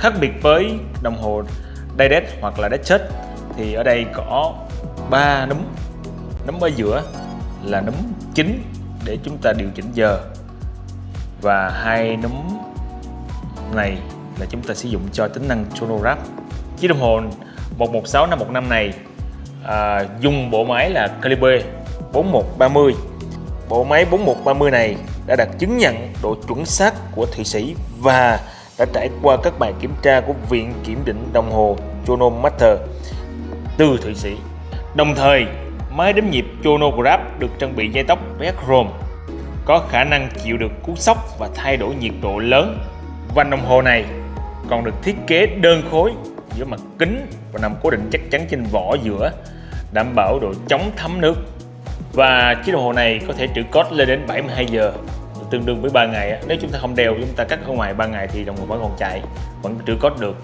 khác biệt với đồng hồ Direct hoặc là Datejust thì ở đây có ba núm. Núm ở giữa là núm chính để chúng ta điều chỉnh giờ. Và hai núm này là chúng ta sử dụng cho tính năng chronograph chiếc đồng hồ 116 515 này à, dùng bộ máy là calibre 4130 bộ máy 4130 này đã đạt chứng nhận độ chuẩn xác của Thụy Sĩ và đã trải qua các bài kiểm tra của Viện Kiểm định Đồng hồ Chronometer từ Thụy Sĩ. Đồng thời, máy đếm nhịp chronograph được trang bị dây tóc Vechrome có khả năng chịu được cú sốc và thay đổi nhiệt độ lớn. Vành đồng hồ này còn được thiết kế đơn khối giữa mặt kính và nằm cố định chắc chắn trên vỏ giữa, đảm bảo độ chống thấm nước. Và chiếc đồng hồ này có thể trữ code lên đến 72 giờ, tương đương với 3 ngày. Nếu chúng ta không đeo, chúng ta cắt ở ngoài 3 ngày thì đồng hồ vẫn còn chạy, vẫn trữ code được.